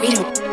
freedom.